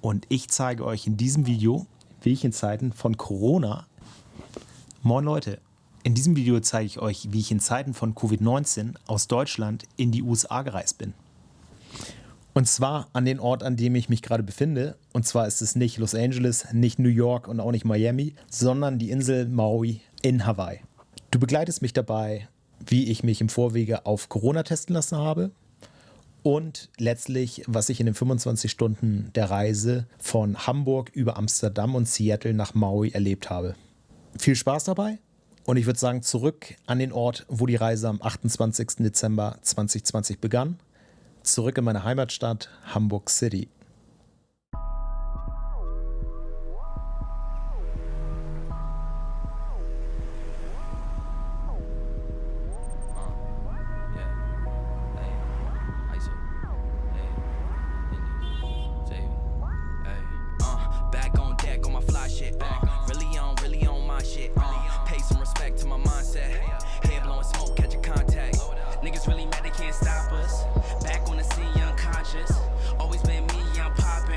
und ich zeige euch in diesem Video, wie ich in Zeiten von Corona... Moin Leute, in diesem Video zeige ich euch, wie ich in Zeiten von Covid-19 aus Deutschland in die USA gereist bin. Und zwar an den Ort, an dem ich mich gerade befinde. Und zwar ist es nicht Los Angeles, nicht New York und auch nicht Miami, sondern die Insel Maui in Hawaii. Du begleitest mich dabei, wie ich mich im Vorwege auf Corona testen lassen habe und letztlich, was ich in den 25 Stunden der Reise von Hamburg über Amsterdam und Seattle nach Maui erlebt habe. Viel Spaß dabei und ich würde sagen, zurück an den Ort, wo die Reise am 28. Dezember 2020 begann. Zurück in meine Heimatstadt Hamburg City. back to my mindset. Head blowing smoke, catch a contact. Niggas really mad they can't stop us. Back on the scene, unconscious. Always been me, I'm poppin'.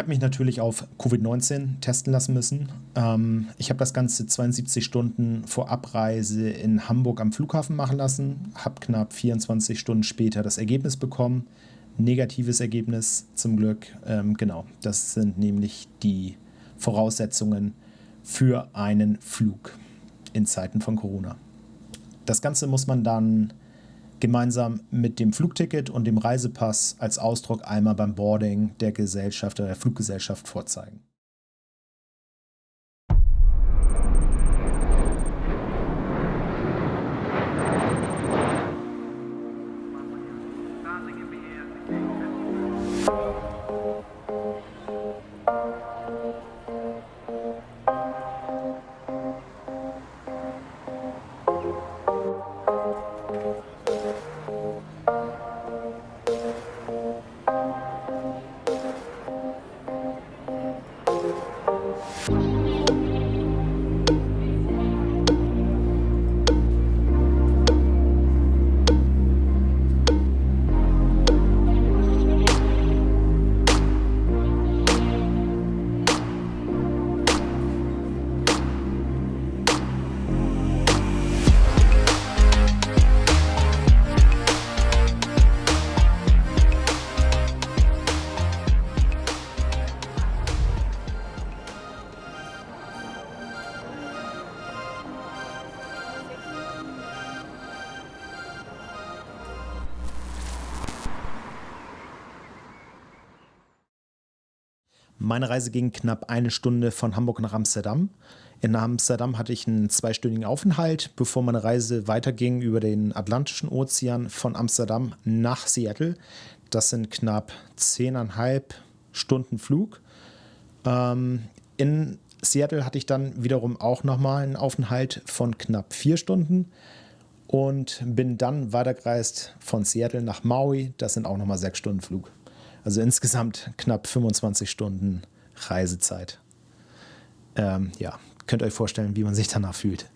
Habe mich natürlich auf Covid-19 testen lassen müssen. Ähm, ich habe das Ganze 72 Stunden vor Abreise in Hamburg am Flughafen machen lassen, habe knapp 24 Stunden später das Ergebnis bekommen. Negatives Ergebnis zum Glück. Ähm, genau, das sind nämlich die Voraussetzungen für einen Flug in Zeiten von Corona. Das Ganze muss man dann gemeinsam mit dem Flugticket und dem Reisepass als Ausdruck einmal beim Boarding der Gesellschaft oder der Fluggesellschaft vorzeigen. Meine Reise ging knapp eine Stunde von Hamburg nach Amsterdam. In Amsterdam hatte ich einen zweistündigen Aufenthalt, bevor meine Reise weiterging über den Atlantischen Ozean von Amsterdam nach Seattle. Das sind knapp zehneinhalb Stunden Flug. Ähm, in Seattle hatte ich dann wiederum auch nochmal einen Aufenthalt von knapp vier Stunden und bin dann weitergereist von Seattle nach Maui. Das sind auch nochmal sechs Stunden Flug. Also insgesamt knapp 25 Stunden Reisezeit. Ähm, ja, könnt ihr euch vorstellen, wie man sich danach fühlt.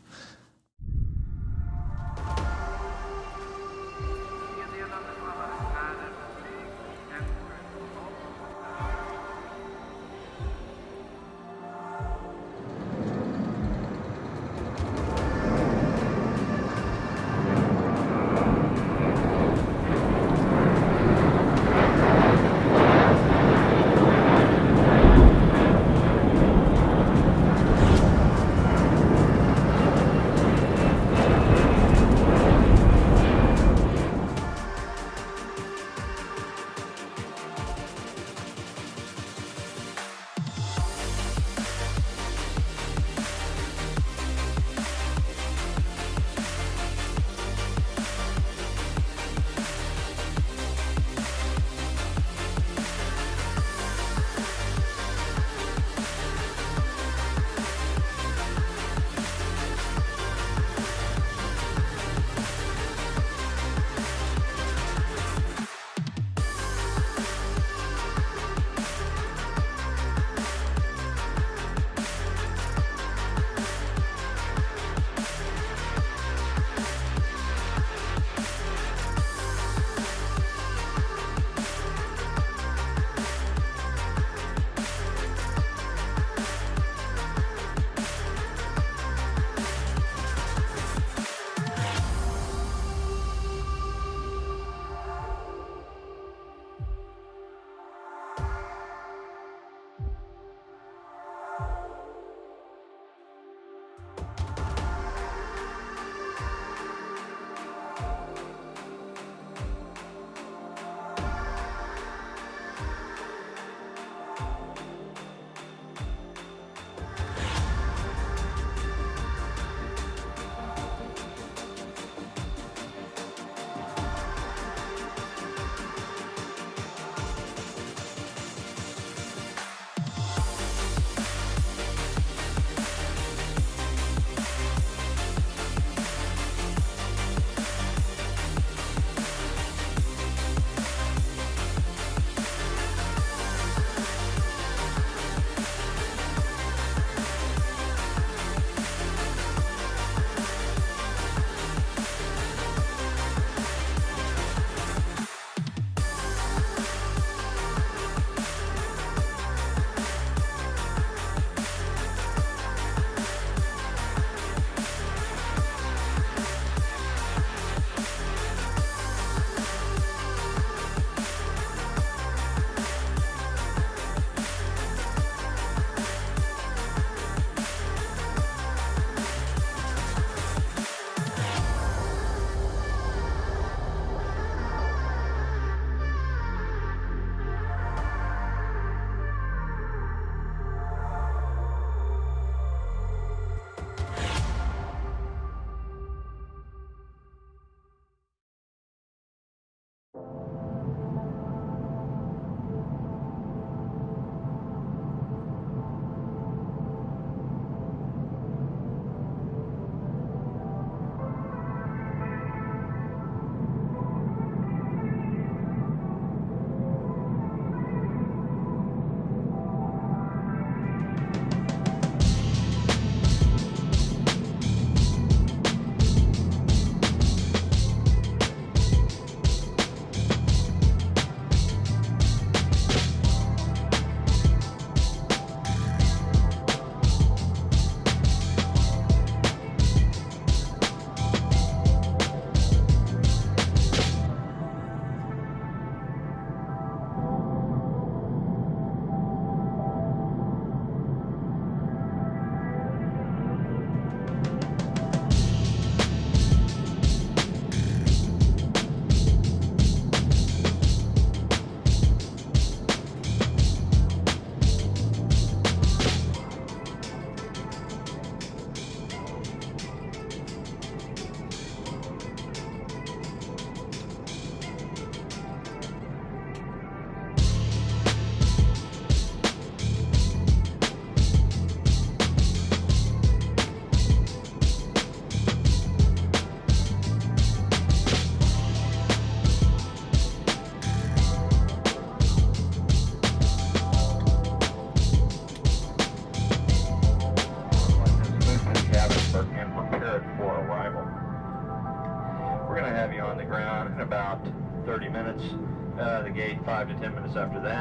After that.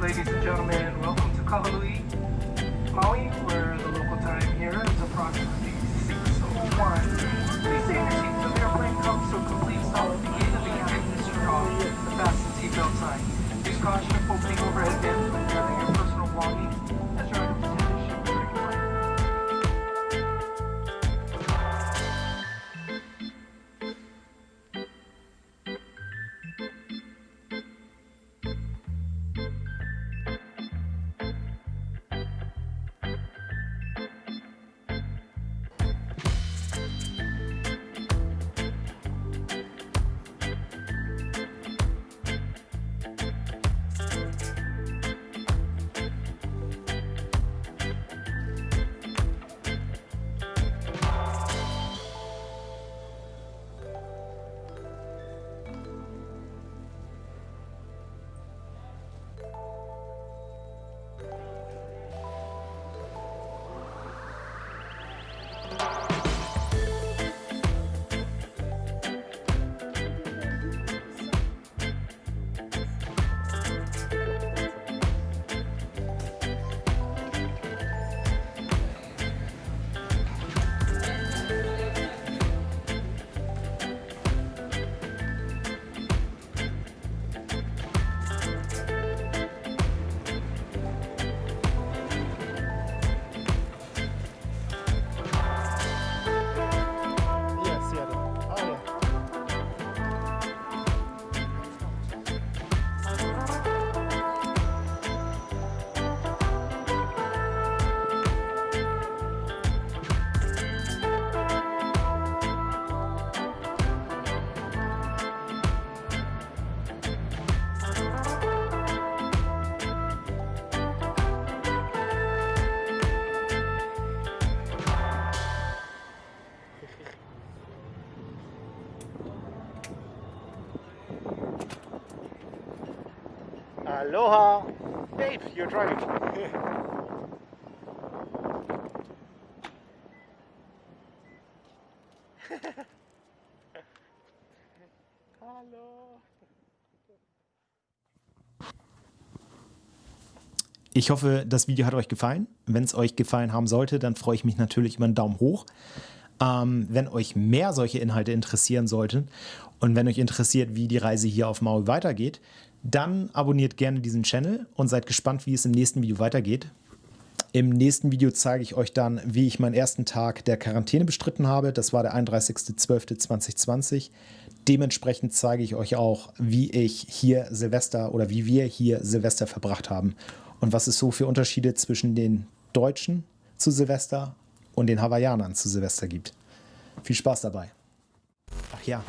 Ladies and gentlemen. Welcome to Kahului, Aloha! Babe, you're driving. Hallo. Ich hoffe, das Video hat euch gefallen. Wenn es euch gefallen haben sollte, dann freue ich mich natürlich über einen Daumen hoch. Ähm, wenn euch mehr solche Inhalte interessieren sollten und wenn euch interessiert, wie die Reise hier auf Maui weitergeht, dann abonniert gerne diesen Channel und seid gespannt, wie es im nächsten Video weitergeht. Im nächsten Video zeige ich euch dann, wie ich meinen ersten Tag der Quarantäne bestritten habe. Das war der 31.12.2020. Dementsprechend zeige ich euch auch, wie ich hier Silvester oder wie wir hier Silvester verbracht haben und was es so für Unterschiede zwischen den Deutschen zu Silvester und den Hawaiianern zu Silvester gibt. Viel Spaß dabei. Ach ja,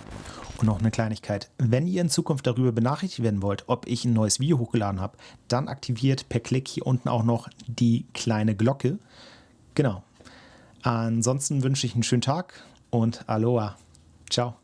und noch eine Kleinigkeit. Wenn ihr in Zukunft darüber benachrichtigt werden wollt, ob ich ein neues Video hochgeladen habe, dann aktiviert per Klick hier unten auch noch die kleine Glocke. Genau. Ansonsten wünsche ich einen schönen Tag und Aloha. Ciao.